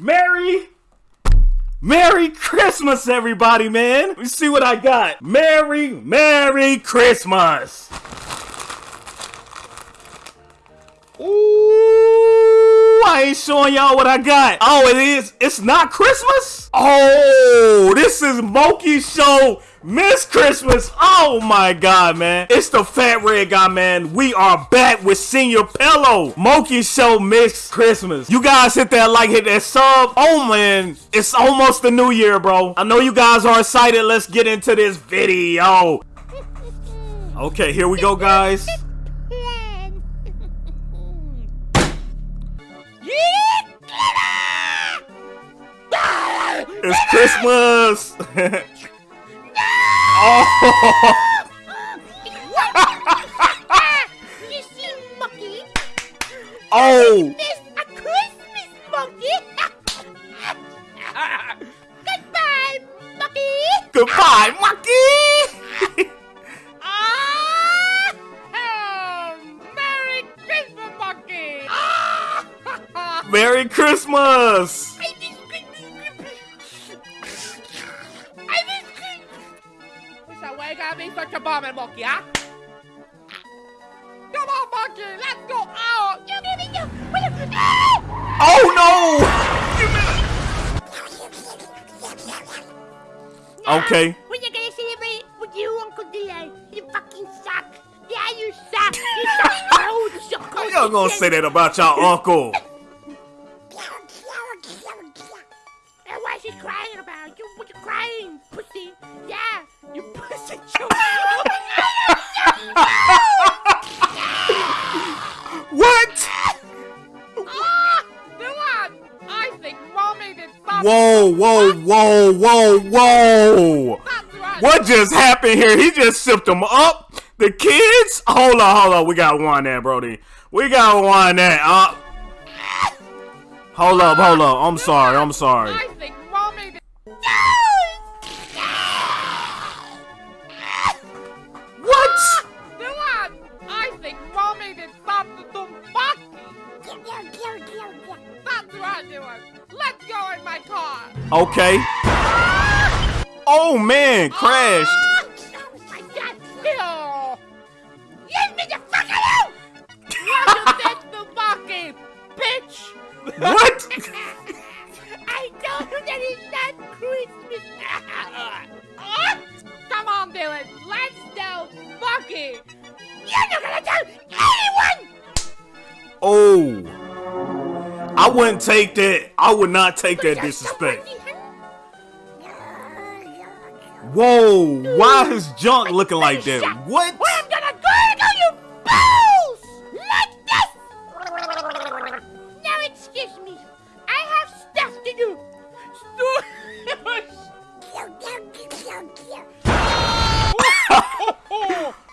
Merry Merry Christmas, everybody, man. Let's see what I got. Merry, Merry Christmas. Ooh, I ain't showing y'all what I got. Oh, it is. It's not Christmas? Oh, this is Mokey Show Miss Christmas. Oh my god, man. It's the Fat Red Guy, man. We are back with Señor Pelo. Mokey Show Miss Christmas. You guys hit that like, hit that sub. Oh man, it's almost the new year, bro. I know you guys are excited. Let's get into this video. Okay, here we go, guys. It's Christmas! oh! you see, monkey? Oh! This a Christmas monkey. Goodbye, monkey. Goodbye, Monkey! Ah! Oh, Merry Christmas. Merry Christmas! I miss Christmas. Christmas. So why you gotta be such a bummer, monkey, huh? Come on, monkey, let's go out. You give me your. Ah! Oh no! Okay. When you gonna celebrate with you, Uncle D.A.? You fucking suck. Yeah, you suck. You suck cold. You suck y'all gonna say that about y'all uncle? What? Ah, Dylan, I think mommy did something. Whoa, whoa, whoa, whoa, whoa! What just happened here? He just sipped them up. The kids? Hold on, hold on. We got one there, Brody. We got one there. Uh, hold up, hold up. I'm sorry, I'm sorry. Okay. Oh man, oh, crashed. Oh my God! Ew! Leave me the fuck alone! What you did to Bucky, bitch! What? I told you that it's not Christmas. Come on, Dylan. Let's tell Bucky. You're not gonna tell anyone. Oh. I wouldn't take that. I would not take that disrespect. Whoa, why his junk looking like that? What? Or I'm gonna gargle you balls like this. Now excuse me. I have stuff to do.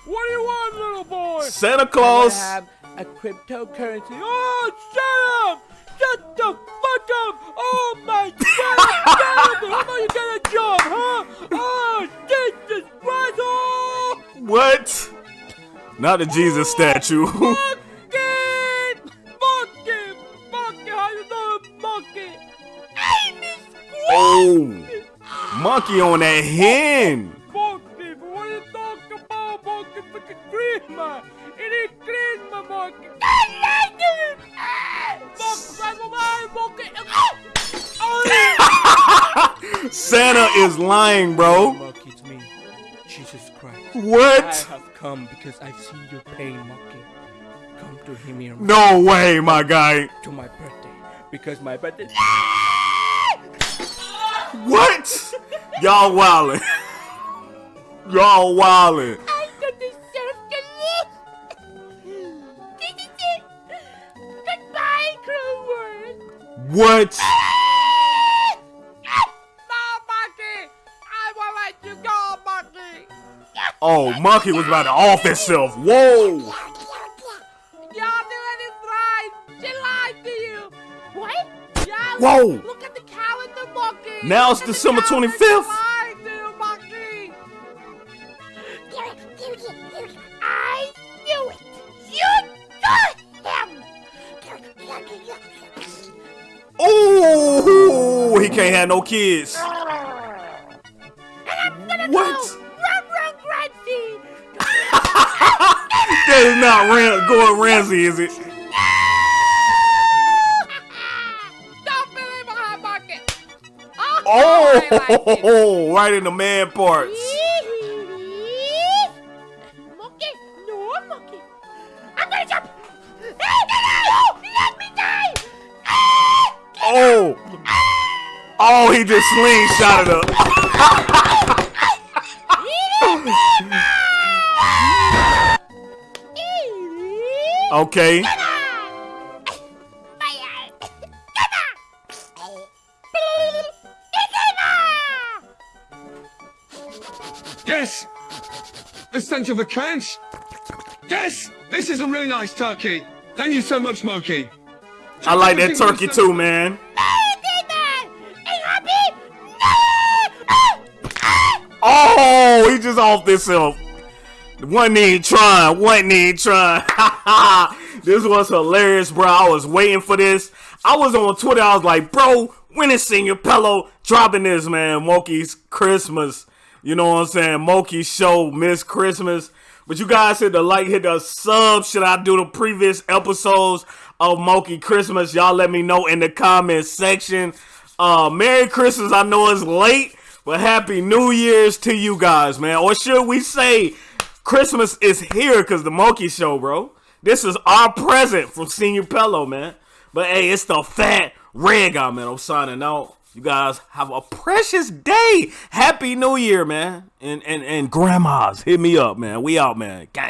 What do you want, little boy? Santa Claus! I Claus. have a cryptocurrency. Oh, shut up! Shut the fuck up! Oh my god! How about you get a job, huh? Oh, Jesus Christ! Oh, What? Not a Jesus statue. monkey! Monkey! Monkey! How you doing, monkey? I miss oh. Monkey on that hen. Monkey! But what are you talking about, monkey? Fucking Christmas! It is Christmas, monkey! Monkey! Oh! Santa is lying, bro. Monkey, it's me, Jesus Christ. I What? have come because I've seen your pain, Monkey. Come to hear me No way, my guy. to my birthday because my birthday. What? Y'all wildin'. Y'all wildin'. Oh, oh, Monkey! Oh, Monkey was about to off himself. Whoa. Y'all doing it right! She lied to you! What? Yeah, Whoa. Look, look at the calendar, Monkey! Now it's Look at the December 25th. He can't have no kids. And I'm gonna What? go run, run, That is not Ram- Gordon Ramsay, is it? Don't believe my hot pocket. Oh, it. Oh, right in the man parts. Monkey, no monkey. I'm gonna jump. Hey, no, let me die. Ah, Oh. Oh, he just slingshotted up. Okay. Yes! Essential for cash? Yes! This is a really nice turkey. Thank you so much, Smokey. I like that turkey too, man. Oh, he just off this himself. One even trying, one even trying. this was hilarious, bro. I was waiting for this. I was on Twitter. I was like, bro, when is Señor Pelo dropping this, man? Mokey's Christmas. You know what I'm saying? Mokey's show, Miss Christmas. But you guys hit the like, hit the sub. Should I do the previous episodes of Moki Christmas? Y'all let me know in the comment section. Uh, Merry Christmas. I know it's late, but Happy New Year's to you guys, man. Or should we say Christmas is here because the Monkey Show, bro. This is our present from Señor Pelo, man. But hey, it's the fat red guy, man. I'm signing out. You guys have a precious day. Happy New Year, man. And and and grandmas, hit me up, man. We out, man. Gang.